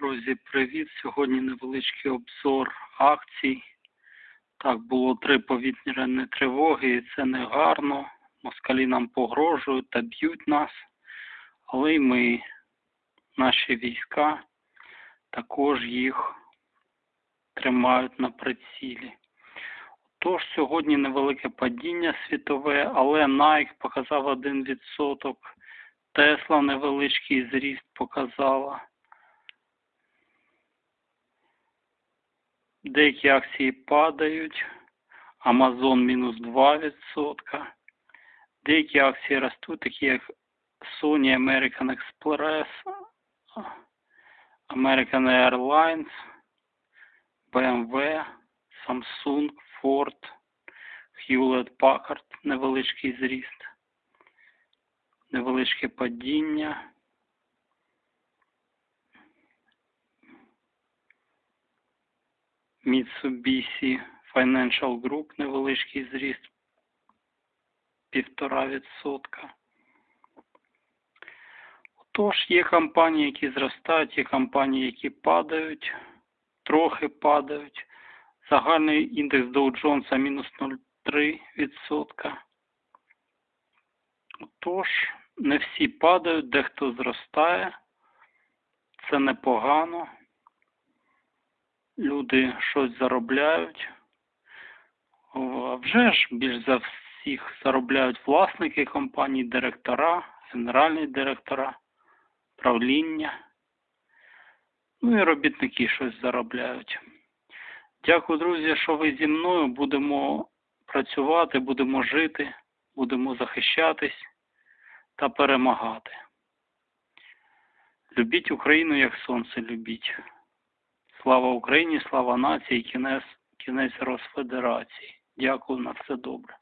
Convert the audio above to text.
Друзі, привіт! Сьогодні невеличкий обзор акцій. Так, було три повітряні тривоги, і це не гарно. Москалі нам погрожують та б'ють нас. Але й ми, наші війська, також їх тримають на прицілі. Тож сьогодні невелике падіння світове, але Nike показав 1%, Tesla невеличкий зріст показала. Деякі акції падають. Amazon мінус 2%. Деякі акції ростуть, такі як Sony American Express, American Airlines, BMW, Samsung, Ford, Hewlett Packard, невеличкий зріст, невеличке падіння. Mitsubishi Financial Group невеличкий зріст півтора відсотка. Тож є компанії, які зростають, є компанії, які падають, трохи падають. Загальний індекс Dow Jones мінус 0,3%. Тож, не всі падають, дехто зростає. Це непогано люди щось заробляють. Вже ж більш за всіх заробляють власники компаній, директора, генеральні директора, правління. Ну і робітники щось заробляють. Дякую, друзі, що ви зі мною. Будемо працювати, будемо жити, будемо захищатись та перемагати. Любіть Україну, як сонце любіть. Слава Україні, слава нації, кінець, кінець Росфедерації. Дякую на все добре.